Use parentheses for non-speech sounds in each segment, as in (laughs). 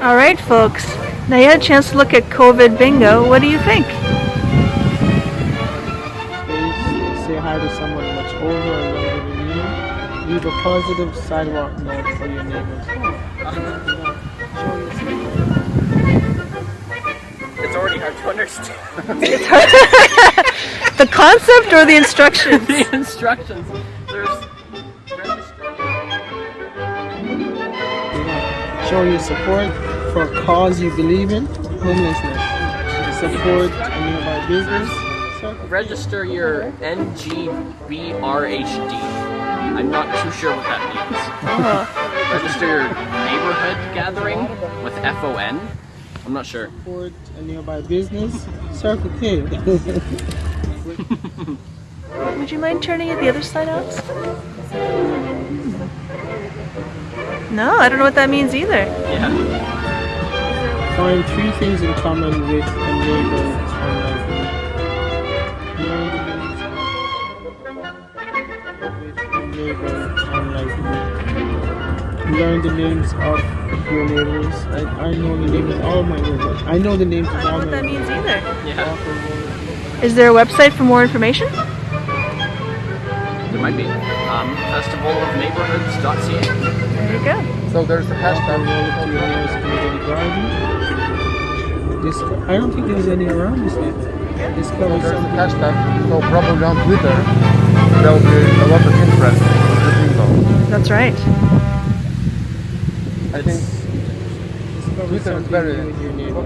All right, folks. Now you had a chance to look at COVID bingo. What do you think? Please say hi to someone much older or younger than you. Leave a positive sidewalk note for your neighbors. It's already hard to understand. (laughs) The concept or the instructions? (laughs) the instructions. There's Show your support for a cause you believe in, homelessness. Support a nearby business. So, register your NGBRHD. I'm not too sure what that means. Oh, Register your neighborhood gathering with FON. I'm not sure. support a nearby business. Circle K. (laughs) would you mind turning it the other side, Alex? No, I don't know what that means either. Yeah. Find three things in common with a neighbor unlikely. Learn the names of your neighbors. I, I know the names of all my neighbors. I know the names of I don't know what that means either. Yeah. Is there a website for more information? There might be. Um, festivalofneighborhoods.ca. There you go. So there's the hashtag. Roll to your nearest community. This, I don't think there's any around this yet. Discover There's the something. hashtag. So probably on Twitter there'll be a lot of interest in the bingo. That's right. I think Twitter is very new with your neighbor.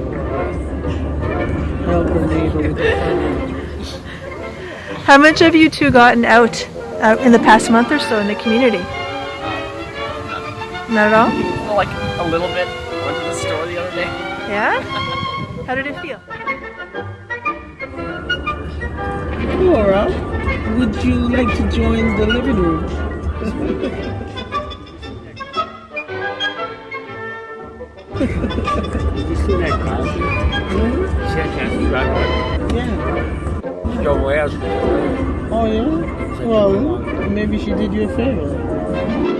Help your neighbor with the How much have you two gotten out uh, in the past month or so in the community? Not at all? Well, like a little bit. Went to the store the other day. Yeah? (laughs) How did it feel? Laura, would you like to join the living room? Did you see that class? See that class you got one? Yeah. Your way out. Oh yeah? Well, maybe she did you a favor.